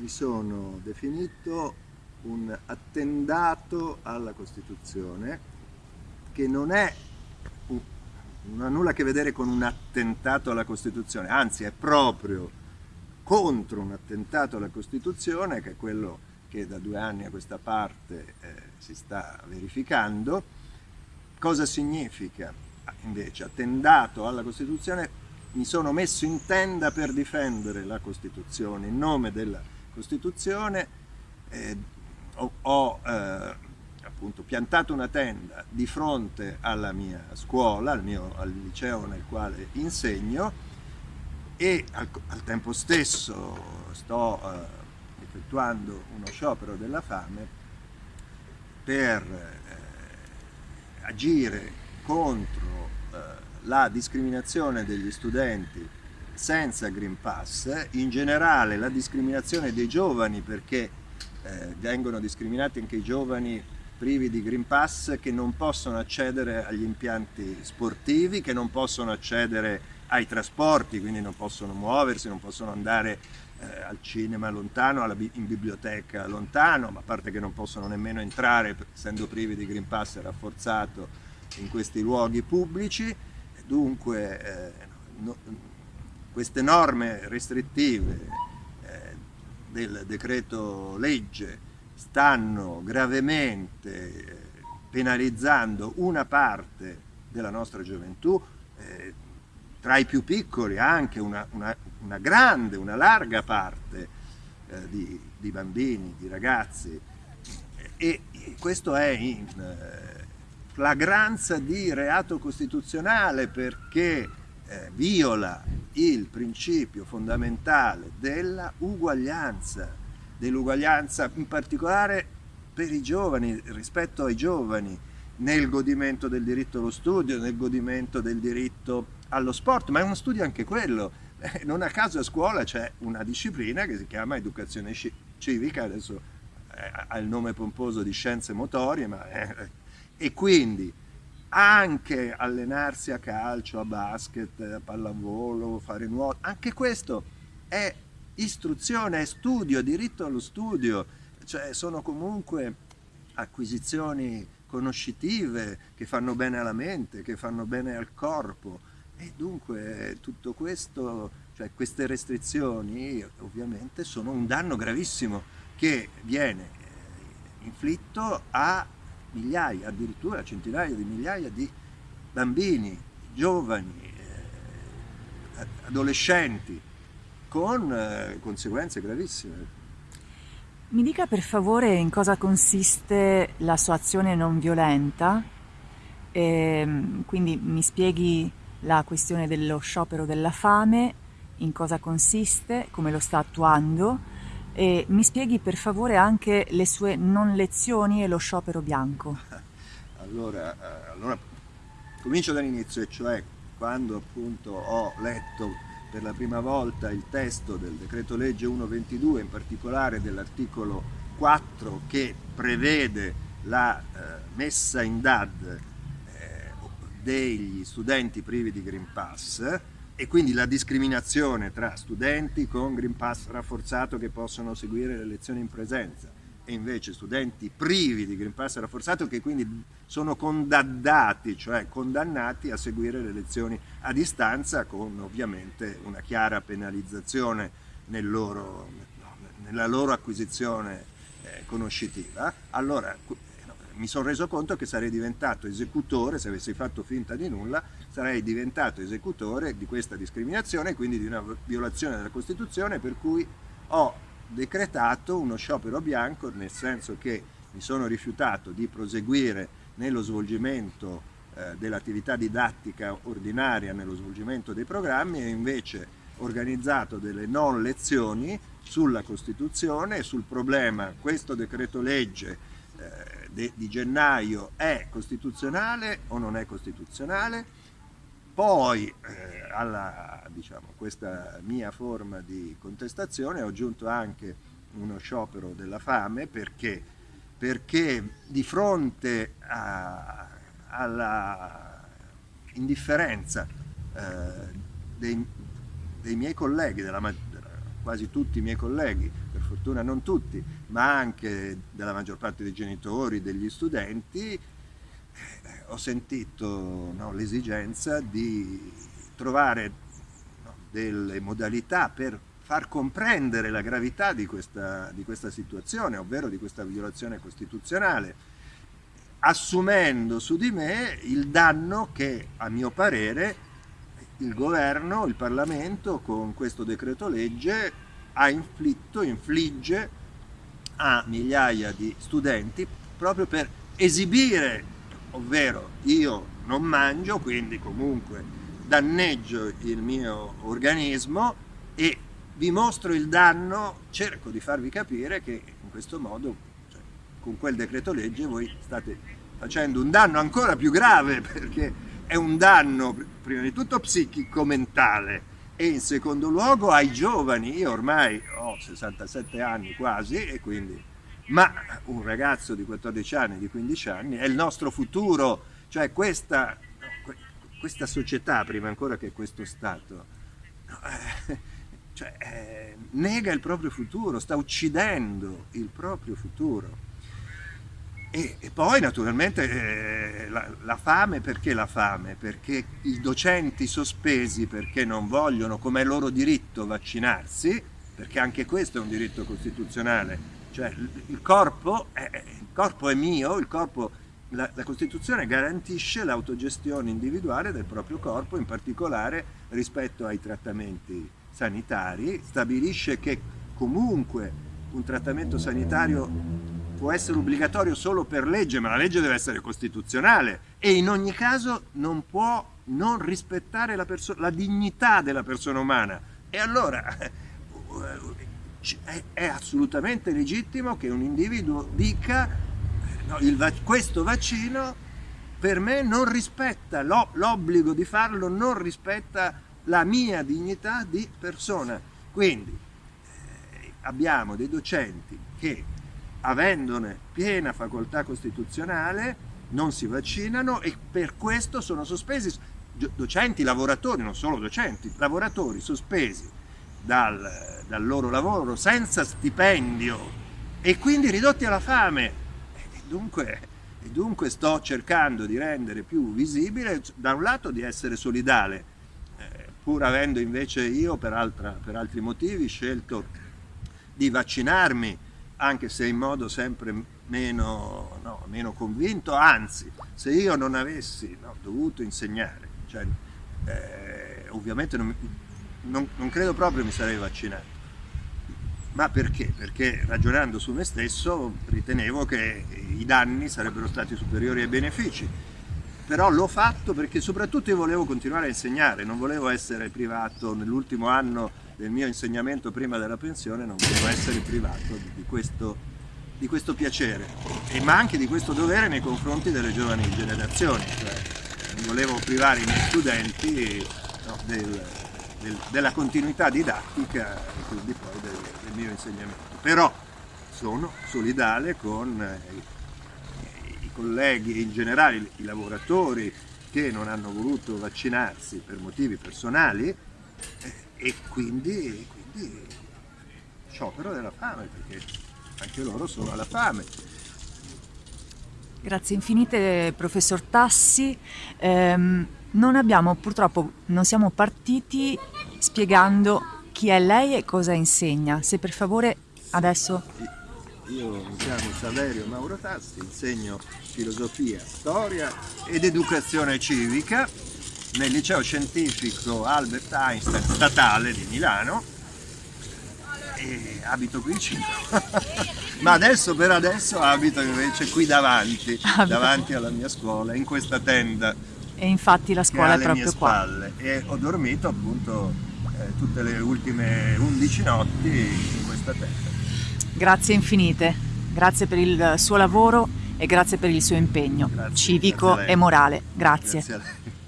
mi sono definito un attendato alla Costituzione che non, è, non ha nulla a che vedere con un attentato alla Costituzione, anzi è proprio contro un attentato alla Costituzione, che è quello che da due anni a questa parte eh, si sta verificando. Cosa significa invece attendato alla Costituzione? Mi sono messo in tenda per difendere la Costituzione, in nome della Costituzione eh, ho, ho eh, appunto piantato una tenda di fronte alla mia scuola, al, mio, al liceo nel quale insegno e al, al tempo stesso sto eh, effettuando uno sciopero della fame per eh, agire contro eh, la discriminazione degli studenti senza Green Pass, in generale la discriminazione dei giovani perché eh, vengono discriminati anche i giovani privi di Green Pass che non possono accedere agli impianti sportivi, che non possono accedere ai trasporti, quindi non possono muoversi, non possono andare eh, al cinema lontano, alla, in biblioteca lontano, ma a parte che non possono nemmeno entrare, essendo privi di Green Pass rafforzato in questi luoghi pubblici. Dunque eh, no, queste norme restrittive eh, del decreto legge stanno gravemente eh, penalizzando una parte della nostra gioventù, eh, tra i più piccoli anche una, una, una grande, una larga parte eh, di, di, bambini, di ragazzi. E, e questo è in eh, flagranza di reato costituzionale perché eh, viola il principio fondamentale della uguaglianza, dell'uguaglianza in particolare per i giovani, rispetto ai giovani, nel godimento del diritto allo studio, nel godimento del diritto allo sport, ma è uno studio anche quello. Eh, non a caso a scuola c'è una disciplina che si chiama educazione civica, adesso eh, ha il nome pomposo di scienze motorie, ma è, e quindi anche allenarsi a calcio, a basket, a pallavolo, fare nuoto, anche questo è istruzione, è studio, diritto allo studio, cioè sono comunque acquisizioni conoscitive che fanno bene alla mente, che fanno bene al corpo. E dunque tutto questo, cioè queste restrizioni ovviamente sono un danno gravissimo che viene eh, inflitto a migliaia, addirittura centinaia di migliaia di bambini, giovani, eh, adolescenti, con eh, conseguenze gravissime. Mi dica per favore in cosa consiste la sua azione non violenta, e, ehm, quindi mi spieghi la questione dello sciopero della fame, in cosa consiste, come lo sta attuando e mi spieghi per favore anche le sue non lezioni e lo sciopero bianco. Allora, eh, allora comincio dall'inizio, cioè quando appunto ho letto per la prima volta il testo del decreto legge 122, in particolare dell'articolo 4 che prevede la eh, messa in DAD eh, degli studenti privi di Green Pass, e quindi la discriminazione tra studenti con Green Pass rafforzato che possono seguire le lezioni in presenza e invece studenti privi di Green Pass rafforzato che quindi sono condannati, cioè condannati a seguire le lezioni a distanza con ovviamente una chiara penalizzazione nel loro, nella loro acquisizione eh, conoscitiva. Allora mi sono reso conto che sarei diventato esecutore, se avessi fatto finta di nulla, sarei diventato esecutore di questa discriminazione, quindi di una violazione della Costituzione, per cui ho decretato uno sciopero bianco, nel senso che mi sono rifiutato di proseguire nello svolgimento eh, dell'attività didattica ordinaria, nello svolgimento dei programmi e invece organizzato delle non lezioni sulla Costituzione e sul problema questo decreto legge eh, di gennaio è costituzionale o non è costituzionale, poi eh, alla diciamo, questa mia forma di contestazione ho aggiunto anche uno sciopero della fame perché, perché di fronte alla indifferenza eh, dei, dei, miei colleghi, della, quasi tutti i miei colleghi, fortuna non tutti, ma anche della maggior parte dei genitori, degli studenti, eh, ho sentito no, l'esigenza di trovare no, delle modalità per far comprendere la gravità di questa, di questa situazione, ovvero di questa violazione costituzionale, assumendo su di me il danno che, a mio parere, il governo, il Parlamento con questo decreto legge ha inflitto, infligge a migliaia di studenti proprio per esibire, ovvero io non mangio, quindi comunque danneggio il mio organismo e vi mostro il danno, cerco di farvi capire che in questo modo, cioè, con quel decreto legge, voi state facendo un danno ancora più grave perché è un danno prima di tutto psichico-mentale e in secondo luogo ai giovani. Io ormai ho 67 anni quasi e quindi, ma un ragazzo di 14 anni, di 15 anni è il nostro futuro, cioè questa, questa società prima ancora che questo Stato. Eh, cioè, eh, nega il proprio futuro, sta uccidendo il proprio futuro. E, e poi naturalmente eh, la, la, fame, perché la fame? Perché i docenti sospesi perché non vogliono, come è loro diritto, vaccinarsi, perché anche questo è un diritto costituzionale, cioè il corpo è, il corpo è mio, corpo, la, la Costituzione garantisce l'autogestione individuale del proprio corpo, in particolare rispetto ai trattamenti sanitari, stabilisce che comunque un trattamento sanitario può essere obbligatorio solo per legge, ma la legge deve essere costituzionale e in ogni caso non può non rispettare la, la dignità della persona umana. E allora è, è assolutamente legittimo che un individuo dica no, il, questo vaccino per me non rispetta l'obbligo di farlo, non rispetta la mia dignità di persona. Quindi eh, abbiamo dei docenti che avendone piena facoltà costituzionale, non si vaccinano e per questo sono sospesi docenti, lavoratori, non solo docenti, lavoratori sospesi dal, dal loro lavoro senza stipendio e quindi ridotti alla fame. E dunque, e dunque sto cercando di rendere più visibile, da un lato di essere solidale, eh, pur avendo invece io per, altra, per altri motivi scelto di vaccinarmi anche se in modo sempre meno, no, meno convinto, anzi, se io non avessi no, dovuto insegnare, cioè, eh, ovviamente non, non, non credo proprio mi sarei vaccinato. Ma perché? Perché ragionando su me stesso ritenevo che i danni sarebbero stati superiori ai benefici. Però l'ho fatto perché soprattutto io volevo continuare a insegnare, non volevo essere privato nell'ultimo anno del mio insegnamento prima della pensione non volevo essere privato di questo, di questo piacere, e, ma anche di questo dovere nei confronti delle giovani generazioni, cioè non volevo privare i miei studenti no, del, del, della continuità didattica e quindi poi del, del mio insegnamento. Però sono solidale con eh, i colleghi e in generale i lavoratori che non hanno voluto vaccinarsi per motivi personali eh, e quindi, quindi sciopero della fame perché anche loro sono alla fame. Grazie infinite professor Tassi. Eh, non abbiamo purtroppo, non siamo partiti spiegando chi è lei e cosa insegna. Se per favore adesso... Io mi chiamo Saverio Mauro Tassi, insegno filosofia, storia ed educazione civica nel liceo scientifico Albert Einstein statale di Milano. E abito qui in cima ma adesso per adesso abito invece qui davanti davanti alla mia scuola in questa tenda. E infatti la scuola è proprio qua. e ho dormito appunto eh, tutte le ultime 11 notti in questa tenda grazie infinite. Grazie per il suo lavoro e grazie per il suo impegno grazie, civico grazie e morale. Grazie, grazie